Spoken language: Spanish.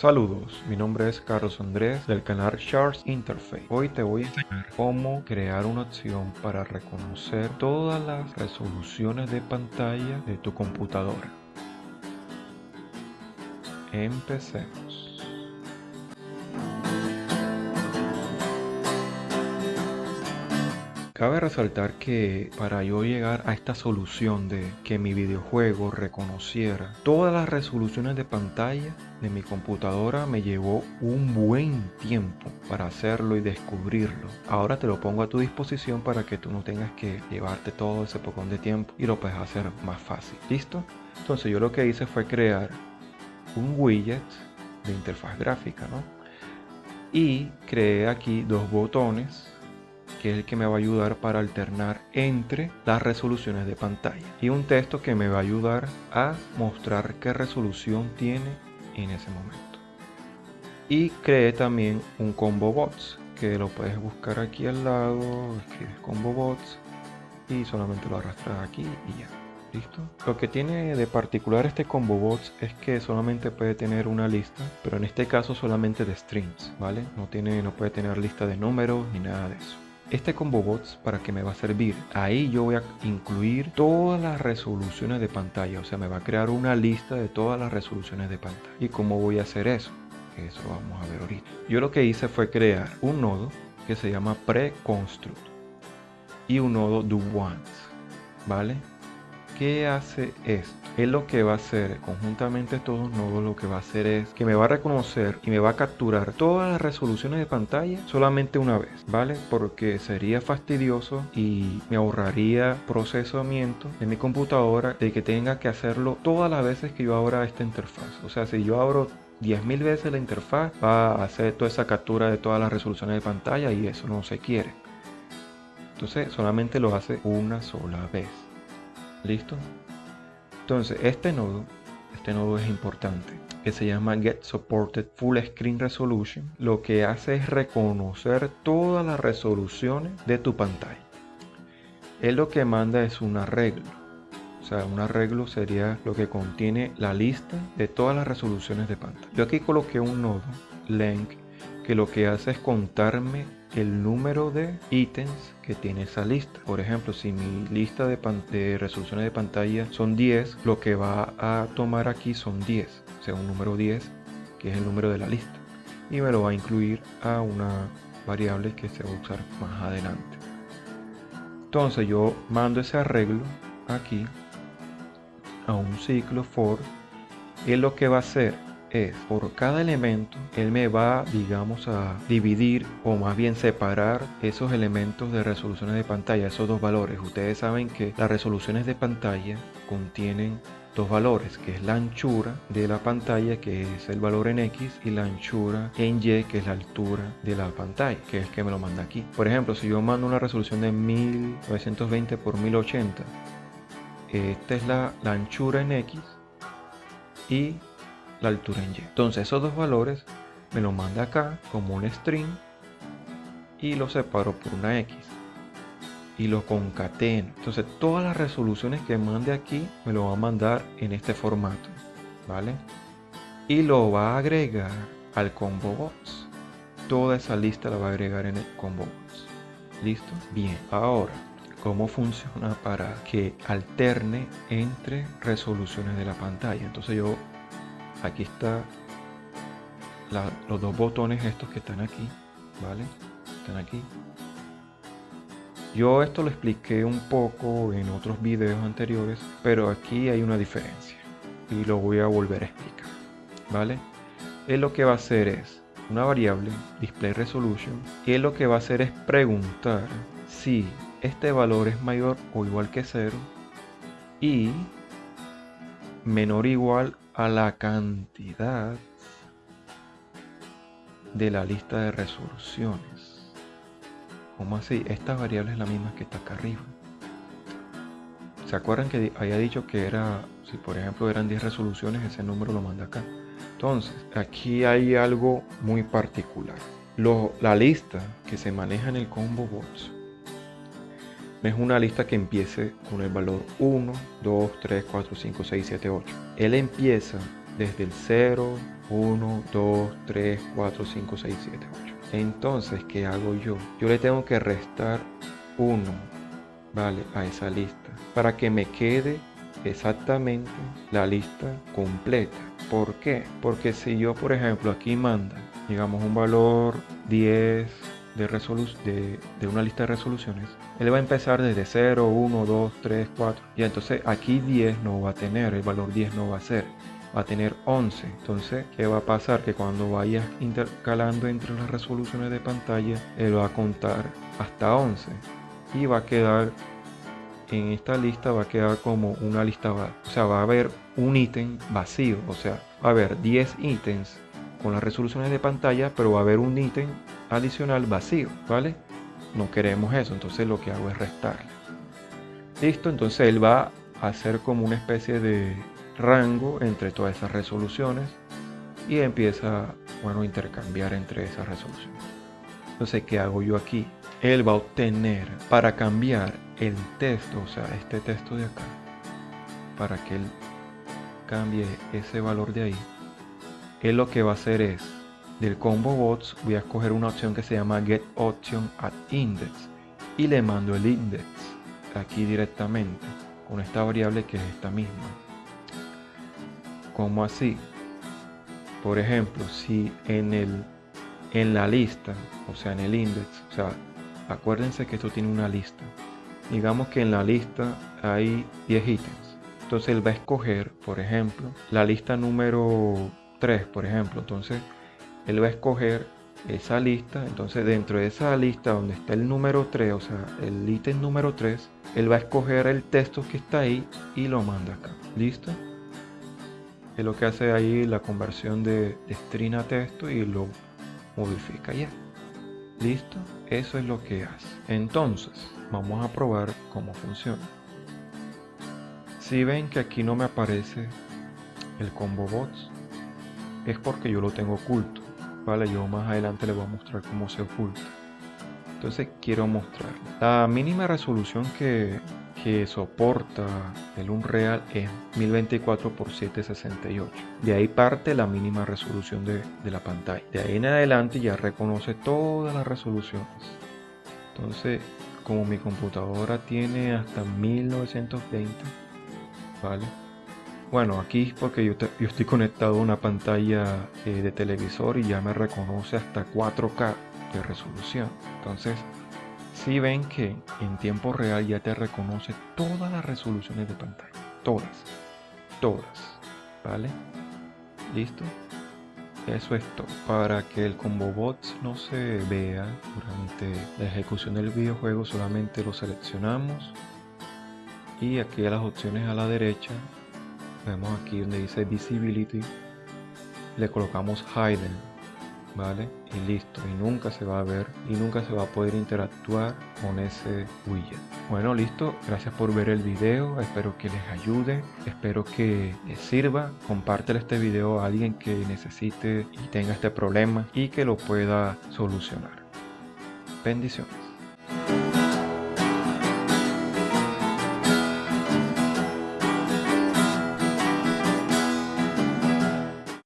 Saludos, mi nombre es Carlos Andrés del canal Charts Interface. Hoy te voy a enseñar cómo crear una opción para reconocer todas las resoluciones de pantalla de tu computadora. Empecemos. Cabe resaltar que para yo llegar a esta solución de que mi videojuego reconociera todas las resoluciones de pantalla de mi computadora me llevó un buen tiempo para hacerlo y descubrirlo. Ahora te lo pongo a tu disposición para que tú no tengas que llevarte todo ese poco de tiempo y lo puedes hacer más fácil. ¿Listo? Entonces yo lo que hice fue crear un widget de interfaz gráfica, ¿no? Y creé aquí dos botones que es el que me va a ayudar para alternar entre las resoluciones de pantalla y un texto que me va a ayudar a mostrar qué resolución tiene en ese momento. Y creé también un combo bots que lo puedes buscar aquí al lado escribes combo bots y solamente lo arrastras aquí y ya. Listo lo que tiene de particular este combo bots es que solamente puede tener una lista pero en este caso solamente de strings vale no tiene no puede tener lista de números ni nada de eso este combo bots para que me va a servir ahí yo voy a incluir todas las resoluciones de pantalla o sea me va a crear una lista de todas las resoluciones de pantalla. Y cómo voy a hacer eso eso vamos a ver ahorita. Yo lo que hice fue crear un nodo que se llama preconstruct y un nodo do once vale qué hace esto es lo que va a hacer conjuntamente estos dos nodos lo que va a hacer es que me va a reconocer y me va a capturar todas las resoluciones de pantalla solamente una vez vale porque sería fastidioso y me ahorraría procesamiento de mi computadora de que tenga que hacerlo todas las veces que yo abra esta interfaz. O sea si yo abro 10.000 veces la interfaz va a hacer toda esa captura de todas las resoluciones de pantalla y eso no se quiere. Entonces solamente lo hace una sola vez listo entonces, este nodo, este nodo es importante, que se llama Get Supported Full Screen Resolution, lo que hace es reconocer todas las resoluciones de tu pantalla. Él lo que manda es un arreglo. O sea, un arreglo sería lo que contiene la lista de todas las resoluciones de pantalla. Yo aquí coloqué un nodo, length, que lo que hace es contarme el número de ítems que tiene esa lista. Por ejemplo, si mi lista de, resoluciones de pantalla son 10, lo que va a tomar aquí son 10, o sea, un número 10, que es el número de la lista. Y me lo va a incluir a una variable que se va a usar más adelante. Entonces yo mando ese arreglo aquí a un ciclo for. Y lo que va a hacer es por cada elemento él me va digamos a dividir o más bien separar esos elementos de resoluciones de pantalla esos dos valores. Ustedes saben que las resoluciones de pantalla contienen dos valores que es la anchura de la pantalla que es el valor en X y la anchura en Y que es la altura de la pantalla que es que me lo manda aquí. Por ejemplo si yo mando una resolución de 1920 por 1080 esta es la anchura en X y la altura en Y. Entonces esos dos valores me los manda acá como un string y lo separo por una X y lo concateno. Entonces todas las resoluciones que mande aquí me lo va a mandar en este formato, ¿vale? Y lo va a agregar al combo box. Toda esa lista la va a agregar en el combo box. ¿Listo? Bien, ahora cómo funciona para que alterne entre resoluciones de la pantalla. Entonces yo aquí está los dos botones estos que están aquí vale están aquí. Yo esto lo expliqué un poco en otros videos anteriores pero aquí hay una diferencia y lo voy a volver a explicar vale él lo que va a hacer es una variable display resolution y lo que va a hacer es preguntar si este valor es mayor o igual que cero y menor o igual a la cantidad de la lista de resoluciones. ¿Cómo así? Esta variable es la misma que está acá arriba. ¿Se acuerdan que había dicho que era, si por ejemplo eran 10 resoluciones, ese número lo manda acá? Entonces, aquí hay algo muy particular. la lista que se maneja en el combo bots es una lista que empiece con el valor 1, 2, 3, 4, 5, 6, 7, 8. Él empieza desde el 0, 1, 2, 3, 4, 5, 6, 7, 8. Entonces, ¿qué hago yo? Yo le tengo que restar 1, ¿vale? A esa lista para que me quede exactamente la lista completa. ¿Por qué? Porque si yo, por ejemplo, aquí manda, digamos, un valor 10 de, de, de una lista de resoluciones, él va a empezar desde 0, 1, 2, 3, 4. Y entonces aquí 10 no va a tener, el valor 10 no va a ser va a tener 11. Entonces, ¿qué va a pasar? Que cuando vayas intercalando entre las resoluciones de pantalla, él va a contar hasta 11 y va a quedar en esta lista va a quedar como una lista, o sea, va a haber un ítem vacío, o sea, va a haber 10 ítems con las resoluciones de pantalla, pero va a haber un ítem adicional vacío, ¿vale? No queremos eso, entonces lo que hago es restarle. Listo, entonces él va a hacer como una especie de rango entre todas esas resoluciones y empieza, bueno, a intercambiar entre esas resoluciones. Entonces, ¿qué hago yo aquí? Él va a obtener para cambiar el texto, o sea, este texto de acá, para que él cambie ese valor de ahí, él lo que va a hacer es, del combo bots voy a escoger una opción que se llama get option at index y le mando el index aquí directamente con esta variable que es esta misma. como así? Por ejemplo, si en el en la lista, o sea, en el index, o sea, acuérdense que esto tiene una lista digamos que en la lista hay 10 ítems. Entonces él va a escoger, por ejemplo, la lista número 3, por ejemplo. Entonces él va a escoger esa lista. Entonces dentro de esa lista donde está el número 3, o sea, el ítem número 3, él va a escoger el texto que está ahí y lo manda acá. ¿Listo? Es lo que hace ahí la conversión de, de string a texto y lo modifica ya. ¿Listo? Eso es lo que hace. Entonces, Vamos a probar cómo funciona. Si ven que aquí no me aparece el combo bots, es porque yo lo tengo oculto. Vale, yo más adelante les voy a mostrar cómo se oculta. Entonces quiero mostrar. La mínima resolución que, que soporta el Unreal es 1024 x 768. De ahí parte la mínima resolución de, de la pantalla. De ahí en adelante ya reconoce todas las resoluciones. Entonces como mi computadora tiene hasta 1920 vale bueno aquí porque yo, yo estoy conectado a una pantalla eh, de televisor y ya me reconoce hasta 4K de resolución. Entonces si ven que en tiempo real ya te reconoce todas las resoluciones de pantalla. Todas. Todas. Vale listo eso es todo. Para que el combo bots no se vea durante la ejecución del videojuego, solamente lo seleccionamos. Y aquí a las opciones a la derecha, vemos aquí donde dice Visibility, le colocamos Hidden ¿vale? Y listo, y nunca se va a ver y nunca se va a poder interactuar con ese widget. Bueno, listo, gracias por ver el video, espero que les ayude, espero que les sirva, compártelo este video a alguien que necesite y tenga este problema y que lo pueda solucionar. Bendiciones.